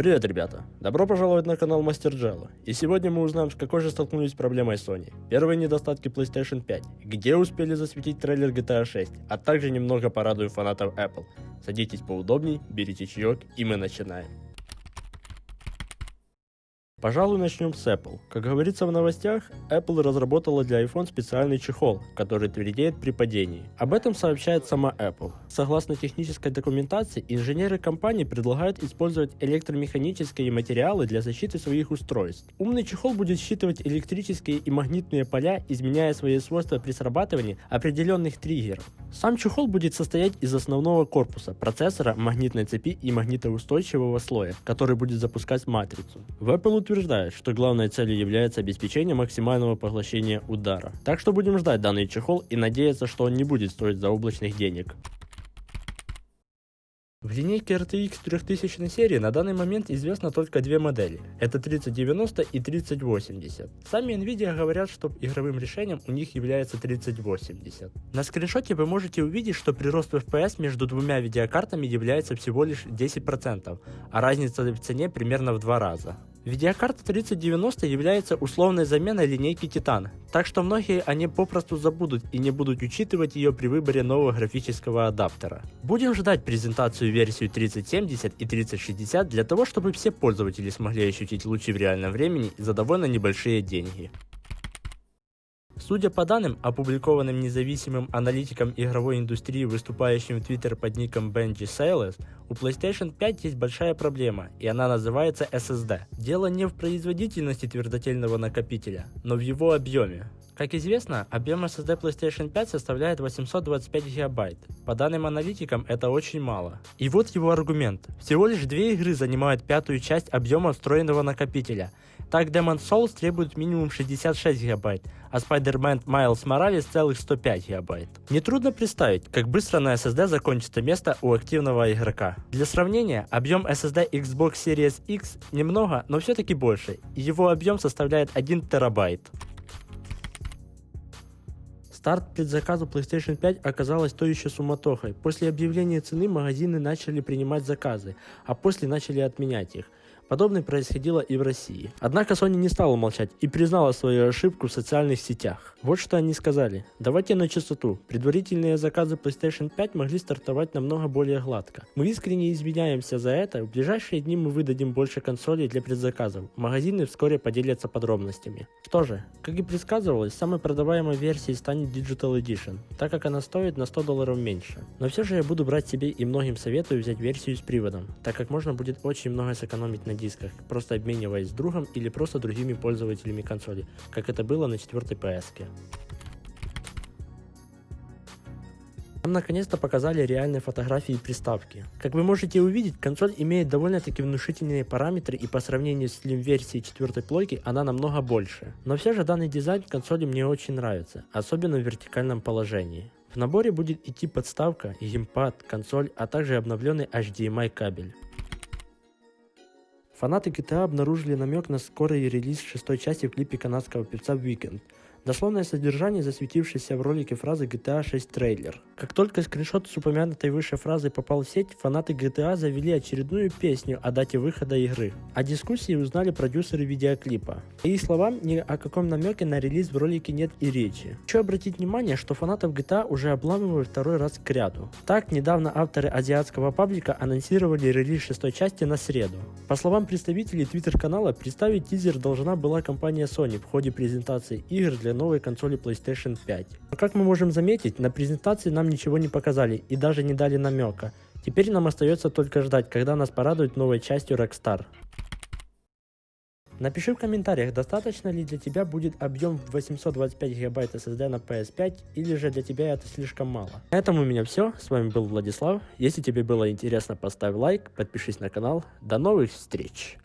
Привет, ребята! Добро пожаловать на канал Мастер Джелла. И сегодня мы узнаем, с какой же столкнулись с проблемой Sony. Первые недостатки PlayStation 5, где успели засветить трейлер GTA 6, а также немного порадую фанатов Apple. Садитесь поудобней, берите чаек и мы начинаем. Пожалуй, начнем с Apple. Как говорится в новостях, Apple разработала для iPhone специальный чехол, который твердеет при падении. Об этом сообщает сама Apple. Согласно технической документации, инженеры компании предлагают использовать электромеханические материалы для защиты своих устройств. Умный чехол будет считывать электрические и магнитные поля, изменяя свои свойства при срабатывании определенных триггеров. Сам чехол будет состоять из основного корпуса, процессора, магнитной цепи и магнитоустойчивого слоя, который будет запускать матрицу. В Apple утверждает, что главной целью является обеспечение максимального поглощения удара. Так что будем ждать данный чехол и надеяться, что он не будет стоить заоблачных денег. В линейке RTX 3000 серии на данный момент известно только две модели. Это 3090 и 3080. Сами Nvidia говорят, что игровым решением у них является 3080. На скриншоте вы можете увидеть, что прирост FPS между двумя видеокартами является всего лишь 10%, а разница в цене примерно в два раза. Видеокарта 3090 является условной заменой линейки Titan, так что многие они попросту забудут и не будут учитывать ее при выборе нового графического адаптера. Будем ждать презентацию версию 3070 и 3060 для того, чтобы все пользователи смогли ощутить лучи в реальном времени за довольно небольшие деньги. Судя по данным, опубликованным независимым аналитиком игровой индустрии, выступающим в Twitter под ником Benji Sales, у PlayStation 5 есть большая проблема, и она называется SSD. Дело не в производительности твердотельного накопителя, но в его объеме. Как известно, объем SSD PlayStation 5 составляет 825 гигабайт. По данным аналитикам, это очень мало. И вот его аргумент. Всего лишь две игры занимают пятую часть объема встроенного накопителя. Так Demon's Souls требует минимум 66 гигабайт, а Spider-Man Miles Morales целых 105 гигабайт. Нетрудно представить, как быстро на SSD закончится место у активного игрока. Для сравнения, объем SSD Xbox Series X немного, но все-таки больше, его объем составляет 1 терабайт. Старт предзаказу PlayStation 5 оказалась то еще суматохой. После объявления цены магазины начали принимать заказы, а после начали отменять их. Подобное происходило и в России. Однако Sony не стала молчать и признала свою ошибку в социальных сетях. Вот что они сказали. Давайте на чистоту. Предварительные заказы PlayStation 5 могли стартовать намного более гладко. Мы искренне извиняемся за это. В ближайшие дни мы выдадим больше консолей для предзаказов. Магазины вскоре поделятся подробностями. Что же, как и предсказывалось, самой продаваемой версией станет Digital Edition, так как она стоит на 100 долларов меньше. Но все же я буду брать себе и многим советую взять версию с приводом, так как можно будет очень много сэкономить на дисках, просто обмениваясь с другом или просто другими пользователями консоли, как это было на 4 PS. -ке. Нам наконец-то показали реальные фотографии приставки. Как вы можете увидеть, консоль имеет довольно-таки внушительные параметры и по сравнению с Slim-версией 4 плойки она намного больше. Но все же данный дизайн консоли мне очень нравится, особенно в вертикальном положении. В наборе будет идти подставка, геймпад, консоль, а также обновленный HDMI кабель. Фанаты GTA обнаружили намек на скорый релиз шестой части в клипе канадского певца Weekend – Дословное содержание засветившейся в ролике фразы GTA 6 трейлер. Как только скриншот с упомянутой выше фразой попал в сеть, фанаты GTA завели очередную песню о дате выхода игры. О дискуссии узнали продюсеры видеоклипа. По их словам, ни о каком намеке на релиз в ролике нет и речи. Хочу обратить внимание, что фанатов GTA уже обламывают второй раз к ряду. Так, недавно авторы азиатского паблика анонсировали релиз шестой части на среду. По словам представителей твиттер-канала, представить тизер должна была компания Sony в ходе презентации игр для для новой консоли PlayStation 5. Но как мы можем заметить, на презентации нам ничего не показали и даже не дали намека. Теперь нам остается только ждать, когда нас порадуют новой частью Rockstar. Напиши в комментариях, достаточно ли для тебя будет объем 825 гигабайт SSD на PS5 или же для тебя это слишком мало. На этом у меня все, с вами был Владислав. Если тебе было интересно, поставь лайк, подпишись на канал. До новых встреч!